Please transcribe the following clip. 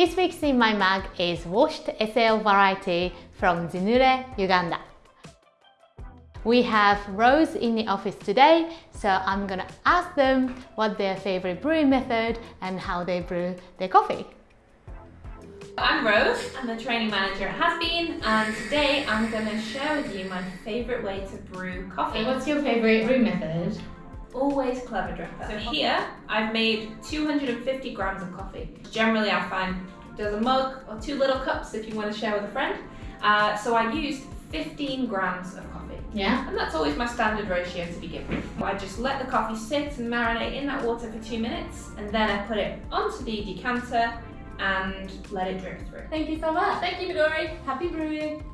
This week's in my mug is washed SL variety from Zinure, Uganda. We have Rose in the office today, so I'm gonna ask them what their favorite brewing method and how they brew their coffee. I'm Rose, I'm the training manager at Has Bean, and today I'm going to share with you my favourite way to brew coffee. what's your favorite brew method? Always clever dripper. So here, I've made 250 grams of coffee. Generally, I find there's a mug or two little cups if you want to share with a friend. Uh, so I used 15 grams of coffee. Yeah. And that's always my standard ratio to begin with. I just let the coffee sit and marinate in that water for two minutes, and then I put it onto the decanter and let it drip through. Thank you so much. Thank you, Midori. Happy brewing.